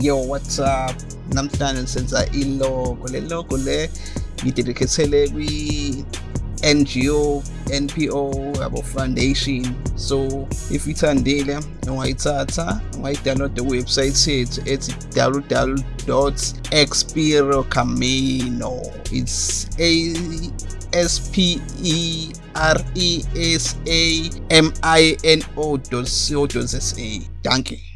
yo what's up? Namhlanje senza ilogo le logo le. Ngidedicatele kwi NGO NPO abo foundation. So if ithandile ungayithatha ungayidownloada kuwebsite yethu ethi www.expirocamino it's a S P E R E S A M I N O dot co dot za danke